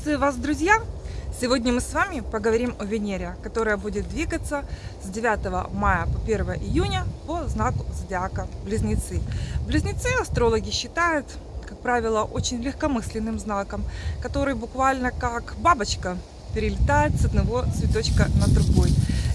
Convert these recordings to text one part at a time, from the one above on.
Приветствую вас, друзья! Сегодня мы с вами поговорим о Венере, которая будет двигаться с 9 мая по 1 июня по знаку зодиака Близнецы. Близнецы астрологи считают, как правило, очень легкомысленным знаком, который буквально как бабочка перелетает с одного цветочка на другой.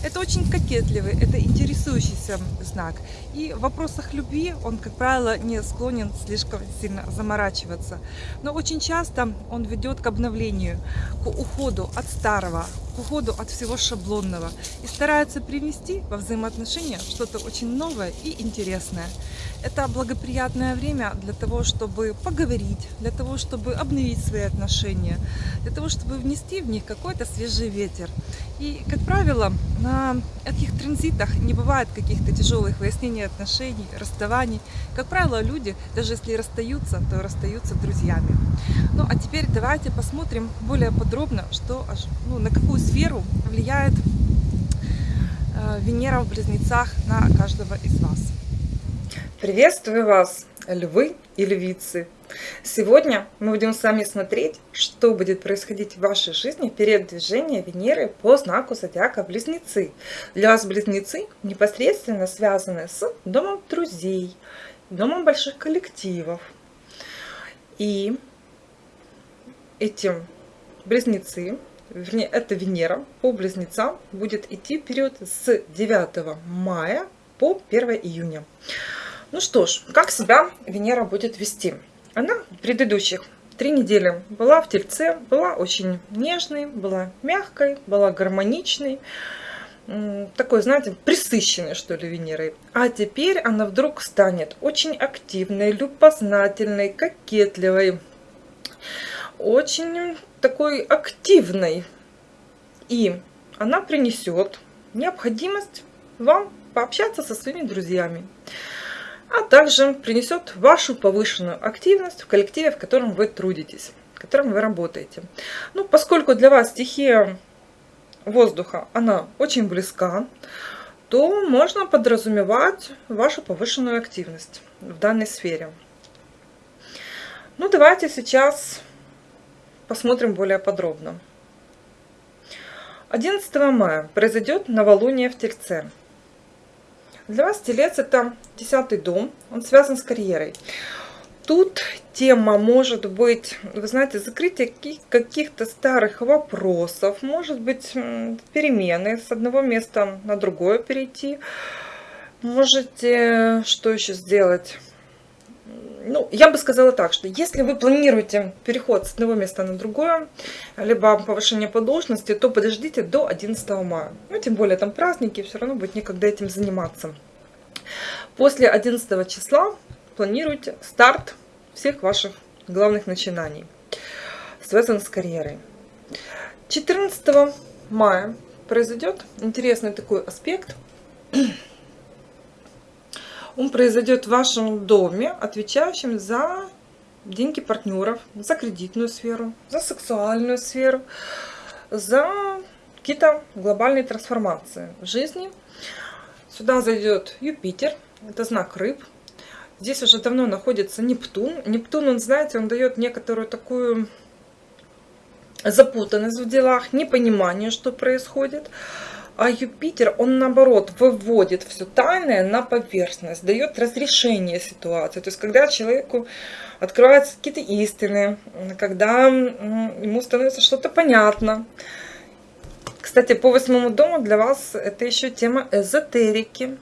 Это очень кокетливый, это интересующийся знак. И в вопросах любви он, как правило, не склонен слишком сильно заморачиваться. Но очень часто он ведет к обновлению, к уходу от старого, к уходу от всего шаблонного. И старается привнести во взаимоотношения что-то очень новое и интересное. Это благоприятное время для того, чтобы поговорить, для того, чтобы обновить свои отношения, для того, чтобы внести в них какой-то свежий ветер. И, как правило, на этих транзитах не бывает каких-то тяжелых выяснений отношений, расставаний. Как правило, люди, даже если расстаются, то расстаются друзьями. Ну, а теперь давайте посмотрим более подробно, что, ну, на какую сферу влияет э, Венера в Близнецах на каждого из вас. Приветствую вас, львы и львицы! Сегодня мы будем с вами смотреть, что будет происходить в вашей жизни перед движением Венеры по знаку зодиака Близнецы. Для вас Близнецы непосредственно связаны с домом друзей, домом больших коллективов. И этим Близнецы, вернее, это Венера по Близнецам будет идти период с 9 мая по 1 июня. Ну что ж, как себя Венера будет вести? Она в предыдущих три недели была в Тельце, была очень нежной, была мягкой, была гармоничной, такой, знаете, присыщенной, что ли, Венерой. А теперь она вдруг станет очень активной, любознательной, кокетливой, очень такой активной. И она принесет необходимость вам пообщаться со своими друзьями а также принесет вашу повышенную активность в коллективе, в котором вы трудитесь, в котором вы работаете. Ну, поскольку для вас стихия воздуха, она очень близка, то можно подразумевать вашу повышенную активность в данной сфере. Ну, давайте сейчас посмотрим более подробно. 11 мая произойдет новолуние в Тельце. Для вас телец это десятый дом, он связан с карьерой. Тут тема может быть, вы знаете, закрытие каких-то старых вопросов, может быть перемены с одного места на другое перейти. Можете что еще сделать? Ну, я бы сказала так, что если вы планируете переход с одного места на другое, либо повышение по должности, то подождите до 11 мая. Ну, тем более там праздники, все равно будет некогда этим заниматься. После 11 числа планируйте старт всех ваших главных начинаний, связанных с карьерой. 14 мая произойдет интересный такой аспект – он произойдет в вашем доме, отвечающем за деньги партнеров, за кредитную сферу, за сексуальную сферу, за какие-то глобальные трансформации в жизни. Сюда зайдет Юпитер, это знак рыб. Здесь уже давно находится Нептун. Нептун, он, знаете, он дает некоторую такую запутанность в делах, непонимание, что происходит. А Юпитер, он наоборот выводит все тайное на поверхность, дает разрешение ситуации. То есть, когда человеку открываются какие-то истины, когда ему становится что-то понятно. Кстати, по восьмому дому для вас это еще тема эзотерики.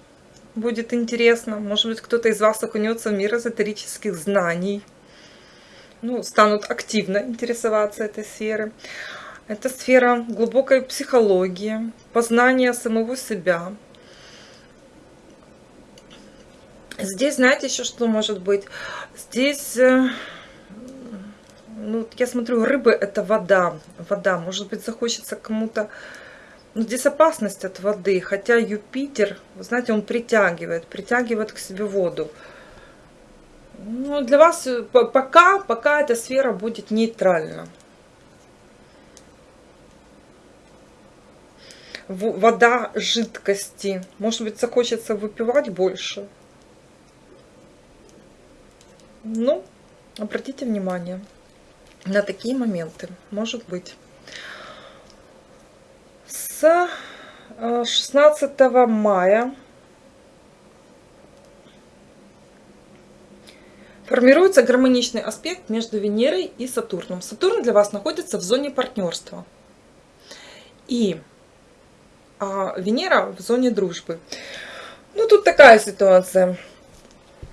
Будет интересно. Может быть, кто-то из вас окунется в мир эзотерических знаний. Ну, станут активно интересоваться этой сферой. Это сфера глубокой психологии, познания самого себя. Здесь, знаете, еще что может быть? Здесь, э, ну, я смотрю, рыбы это вода. Вода, может быть, захочется кому-то... Ну, здесь опасность от воды, хотя Юпитер, вы знаете, он притягивает, притягивает к себе воду. Ну, для вас э, пока, пока эта сфера будет нейтральна. Вода жидкости. Может быть, захочется выпивать больше. Ну, обратите внимание. на такие моменты. Может быть. С 16 э, мая формируется гармоничный аспект между Венерой и Сатурном. Сатурн для вас находится в зоне партнерства. И а Венера в зоне дружбы. Ну, тут такая ситуация.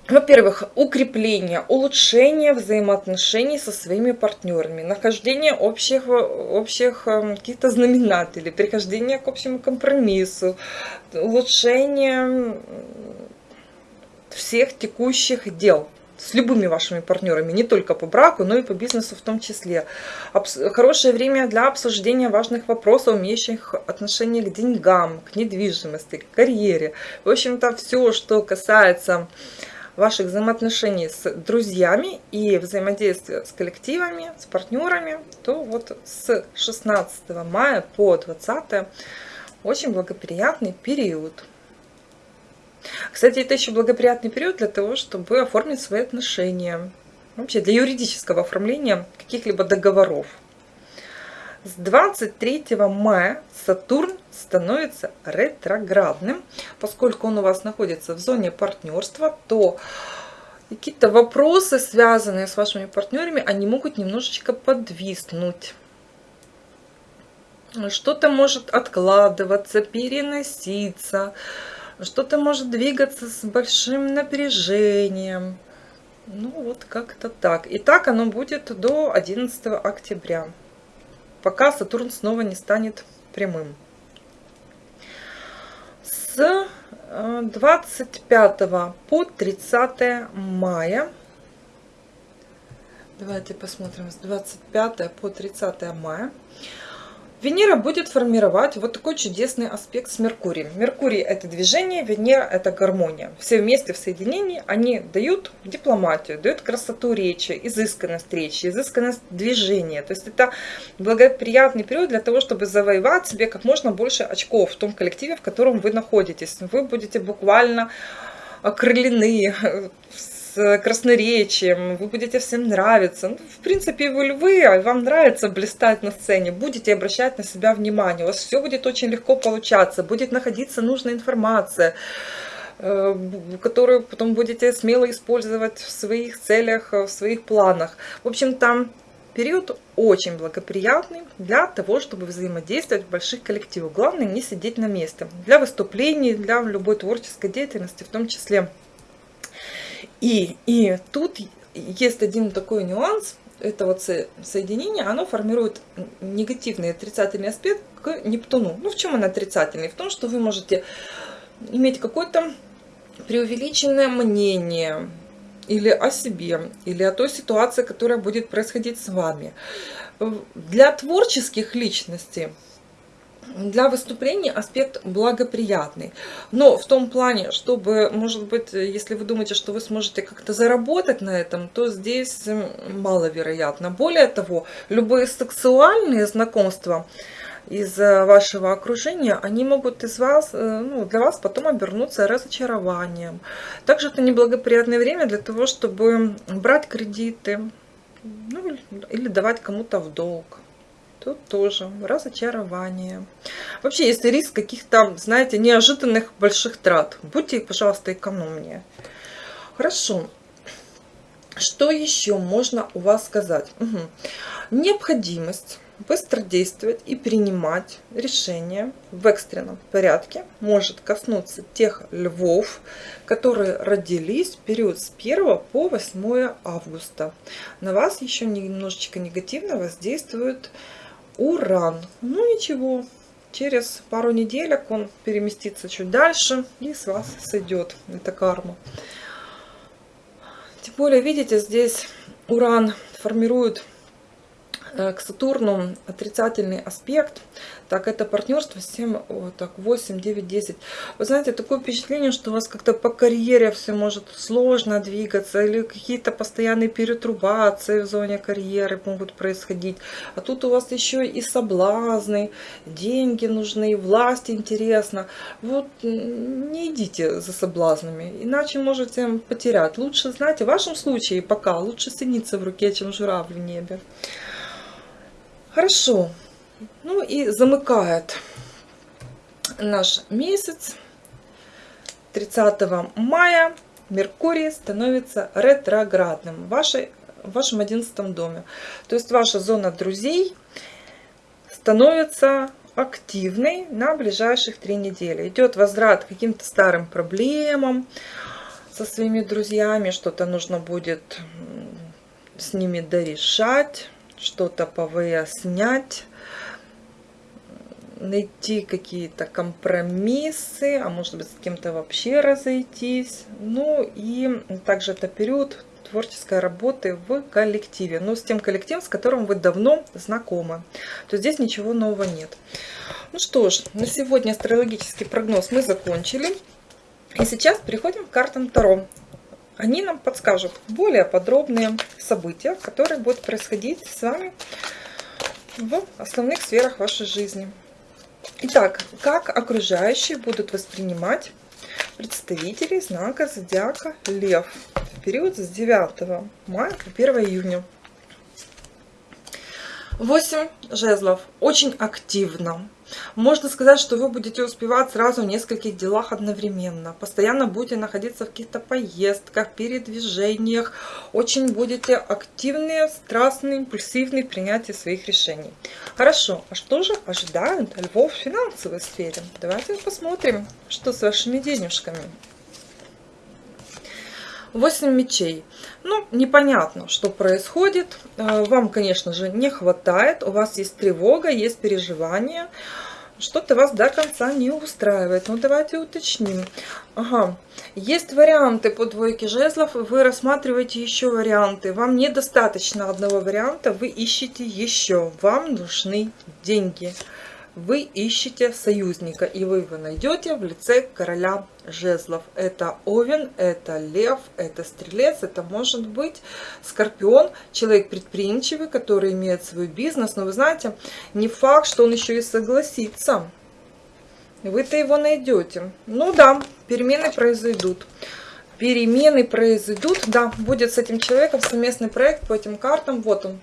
Во-первых, укрепление, улучшение взаимоотношений со своими партнерами, нахождение общих, общих эм, каких-то знаменателей, прихождение к общему компромиссу, улучшение всех текущих дел с любыми вашими партнерами, не только по браку, но и по бизнесу в том числе. Хорошее время для обсуждения важных вопросов, имеющих отношение к деньгам, к недвижимости, к карьере. В общем-то, все, что касается ваших взаимоотношений с друзьями и взаимодействия с коллективами, с партнерами, то вот с 16 мая по 20 очень благоприятный период. Кстати, это еще благоприятный период для того, чтобы оформить свои отношения. Вообще для юридического оформления каких-либо договоров. С 23 мая Сатурн становится ретроградным. Поскольку он у вас находится в зоне партнерства, то какие-то вопросы, связанные с вашими партнерами, они могут немножечко подвиснуть. Что-то может откладываться, переноситься, что-то может двигаться с большим напряжением. Ну вот как-то так. И так оно будет до 11 октября, пока Сатурн снова не станет прямым. С 25 э, по 30 мая Давайте посмотрим с 25 по 30 мая Венера будет формировать вот такой чудесный аспект с Меркурием. Меркурий – это движение, Венера – это гармония. Все вместе в соединении они дают дипломатию, дают красоту речи, изысканность речи, изысканность движения. То есть это благоприятный период для того, чтобы завоевать себе как можно больше очков в том коллективе, в котором вы находитесь. Вы будете буквально окрылены красноречием, вы будете всем нравиться. Ну, в принципе, вы львы, а вам нравится блистать на сцене, будете обращать на себя внимание, у вас все будет очень легко получаться, будет находиться нужная информация, э, которую потом будете смело использовать в своих целях, в своих планах. В общем, там период очень благоприятный для того, чтобы взаимодействовать в больших коллективах. Главное не сидеть на месте. Для выступлений, для любой творческой деятельности в том числе. И, и тут есть один такой нюанс. Это вот соединение, оно формирует негативный отрицательный аспект к Нептуну. Ну, в чем он отрицательный? В том, что вы можете иметь какое-то преувеличенное мнение или о себе, или о той ситуации, которая будет происходить с вами. Для творческих личностей для выступления аспект благоприятный. Но в том плане, чтобы, может быть, если вы думаете, что вы сможете как-то заработать на этом, то здесь маловероятно. Более того, любые сексуальные знакомства из вашего окружения, они могут из вас, э, ну, для вас потом обернуться разочарованием. Также это неблагоприятное время для того, чтобы брать кредиты ну, или давать кому-то в долг. Тут тоже разочарование. Вообще есть риск каких-то, знаете, неожиданных больших трат. Будьте, пожалуйста, экономнее. Хорошо. Что еще можно у вас сказать? Угу. Необходимость быстро действовать и принимать решения в экстренном порядке может коснуться тех львов, которые родились в период с 1 по 8 августа. На вас еще немножечко негативно воздействует Уран. Ну ничего, через пару неделек он переместится чуть дальше и с вас сойдет эта карма. Тем более, видите, здесь Уран формирует к Сатурну отрицательный аспект, так это партнерство 7, вот так, 8, 9, 10. Вы знаете, такое впечатление, что у вас как-то по карьере все может сложно двигаться, или какие-то постоянные перетрубации в зоне карьеры могут происходить. А тут у вас еще и соблазны, деньги нужны, власть интересна. Вот не идите за соблазнами, иначе можете потерять. Лучше, знаете, в вашем случае пока лучше синица в руке, чем журавль в небе. Хорошо. Ну и замыкает наш месяц. 30 мая Меркурий становится ретроградным в, вашей, в вашем 11 доме. То есть ваша зона друзей становится активной на ближайших три недели. Идет возврат к каким-то старым проблемам со своими друзьями. Что-то нужно будет с ними дорешать что-то повыяснять, найти какие-то компромиссы, а может быть с кем-то вообще разойтись. Ну и также это период творческой работы в коллективе, но с тем коллективом, с которым вы давно знакомы. То здесь ничего нового нет. Ну что ж, на сегодня астрологический прогноз мы закончили. И сейчас переходим к картам Таро они нам подскажут более подробные события, которые будут происходить с вами в основных сферах вашей жизни. Итак, как окружающие будут воспринимать представителей знака зодиака Лев в период с 9 мая по 1 июня. 8 жезлов. Очень активно можно сказать, что вы будете успевать сразу в нескольких делах одновременно. Постоянно будете находиться в каких-то поездках, передвижениях. Очень будете активные, страстные, импульсивные в принятии своих решений. Хорошо, а что же ожидают львов в финансовой сфере? Давайте посмотрим, что с вашими денежками. 8 мечей. Ну, непонятно, что происходит. Э, вам, конечно же, не хватает. У вас есть тревога, есть переживания. Что-то вас до конца не устраивает. Ну, давайте уточним. Ага. Есть варианты по двойке жезлов. Вы рассматриваете еще варианты. Вам недостаточно одного варианта. Вы ищете еще. Вам нужны деньги вы ищете союзника, и вы его найдете в лице короля жезлов. Это овен, это лев, это стрелец, это может быть скорпион, человек предприимчивый, который имеет свой бизнес. Но вы знаете, не факт, что он еще и согласится. Вы-то его найдете. Ну да, перемены произойдут. Перемены произойдут. Да, будет с этим человеком совместный проект по этим картам. Вот он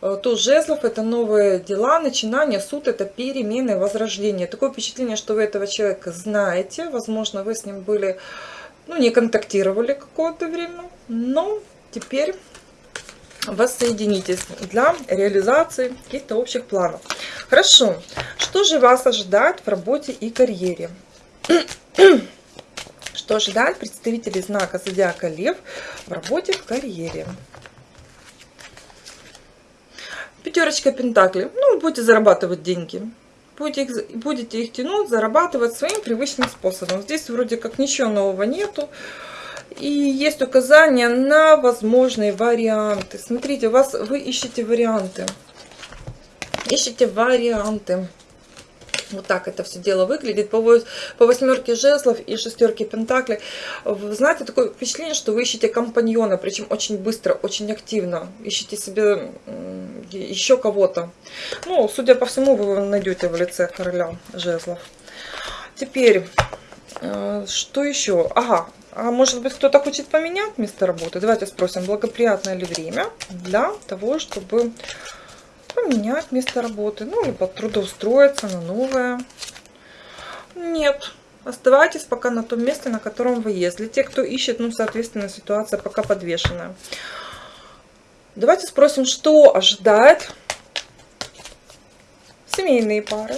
туз жезлов – это новые дела, начинания, суд – это перемены, возрождение. Такое впечатление, что вы этого человека знаете, возможно, вы с ним были, ну, не контактировали какое-то время, но теперь воссоединитесь для реализации каких-то общих планов. Хорошо, что же вас ожидает в работе и карьере? Что ожидает представителей знака Зодиака Лев в работе в карьере? Пятерочка Пентаклей. Ну, будете зарабатывать деньги. Будете их, будете их тянуть, зарабатывать своим привычным способом. Здесь вроде как ничего нового нету. И есть указания на возможные варианты. Смотрите, у вас вы ищете варианты. Ищите варианты. Вот так это все дело выглядит. По, по восьмерке жезлов и шестерке пентаклей. Знаете, такое впечатление, что вы ищете компаньона, причем очень быстро, очень активно. Ищете себе еще кого-то. Ну, судя по всему, вы найдете в лице короля жезлов. Теперь, э, что еще? Ага, а может быть кто-то хочет поменять место работы? Давайте спросим, благоприятное ли время для того, чтобы поменять место работы, ну, либо трудоустроиться на новое. Нет, оставайтесь пока на том месте, на котором вы есть. Для тех, кто ищет, ну, соответственно, ситуация пока подвешенная. Давайте спросим, что ожидает семейные пары.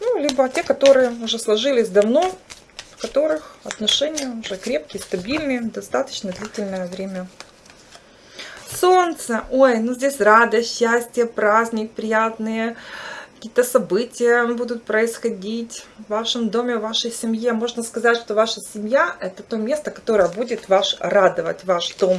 Ну, либо те, которые уже сложились давно, в которых отношения уже крепкие, стабильные, достаточно длительное время. Солнце. Ой, ну здесь радость, счастье, праздник, приятные какие-то события будут происходить в вашем доме, в вашей семье. Можно сказать, что ваша семья – это то место, которое будет ваш радовать, ваш дом.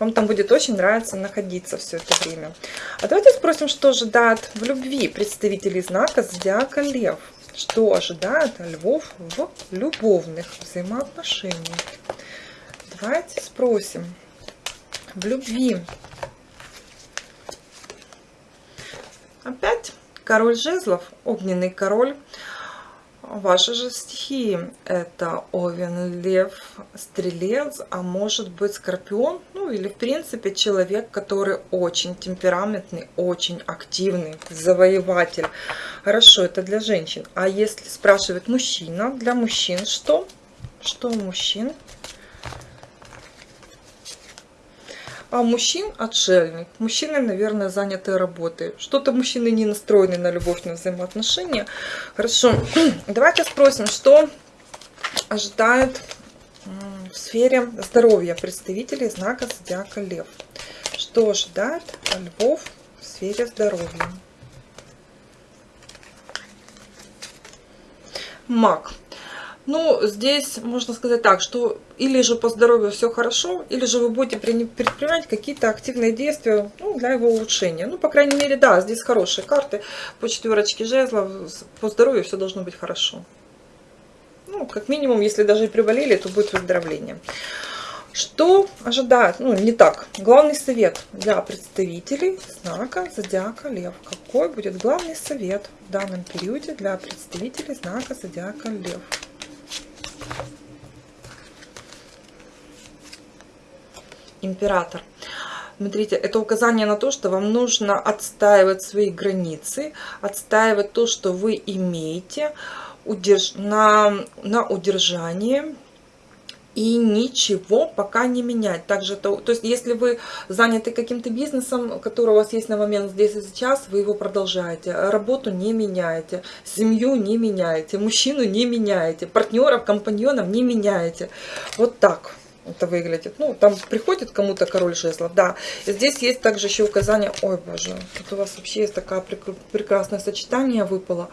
Вам там будет очень нравиться находиться все это время. А давайте спросим, что ожидает в любви представителей знака Зодиака Лев. Что ожидает львов в любовных взаимоотношениях? Давайте спросим. В любви. Опять Король жезлов, огненный король. Ваши же стихии это Овен, Лев, Стрелец, а может быть Скорпион, ну или в принципе человек, который очень темпераментный, очень активный, завоеватель. Хорошо, это для женщин. А если спрашивает мужчина, для мужчин что? Что у мужчин? А мужчин отшельник. Мужчины, наверное, заняты работой. Что-то мужчины не настроены на любовь, на взаимоотношения. Хорошо. Давайте спросим, что ожидает в сфере здоровья представителей знака Зодиака Лев. Что ожидает львов в сфере здоровья? Маг. Ну, здесь можно сказать так, что или же по здоровью все хорошо, или же вы будете предпринимать какие-то активные действия ну, для его улучшения. Ну, по крайней мере, да, здесь хорошие карты по четверочке жезлов, по здоровью все должно быть хорошо. Ну, как минимум, если даже и приболели, то будет выздоровление. Что ожидает? Ну, не так. Главный совет для представителей знака Зодиака Лев. Какой будет главный совет в данном периоде для представителей знака Зодиака Лев? Император. Смотрите, это указание на то, что вам нужно отстаивать свои границы, отстаивать то, что вы имеете удерж... на, на удержание и ничего пока не менять. Также, то, то есть, если вы заняты каким-то бизнесом, который у вас есть на момент здесь и сейчас, вы его продолжаете. Работу не меняете, семью не меняете, мужчину не меняете, партнеров, компаньонов не меняете. Вот так это выглядит. Ну, там приходит кому-то король жезлов, да. И здесь есть также еще указание, ой, боже, тут у вас вообще есть такое прекрасное сочетание выпало.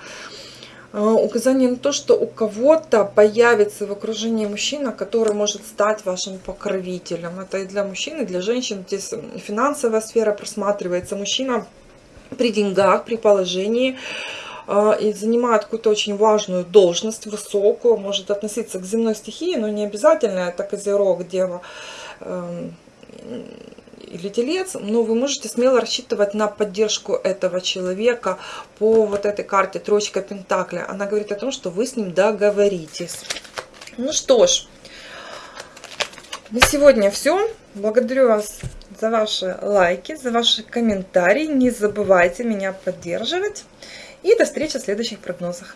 Указание на то, что у кого-то появится в окружении мужчина, который может стать вашим покровителем. Это и для мужчин, и для женщин. Здесь финансовая сфера просматривается. Мужчина при деньгах, при положении, а, и занимает какую-то очень важную должность, высокую, может относиться к земной стихии, но не обязательно, это козерог, дева эм, или телец, но вы можете смело рассчитывать на поддержку этого человека по вот этой карте троечка пентакля. Она говорит о том, что вы с ним договоритесь. Ну что ж, на сегодня все. Благодарю вас за ваши лайки, за ваши комментарии. Не забывайте меня поддерживать. И до встречи в следующих прогнозах.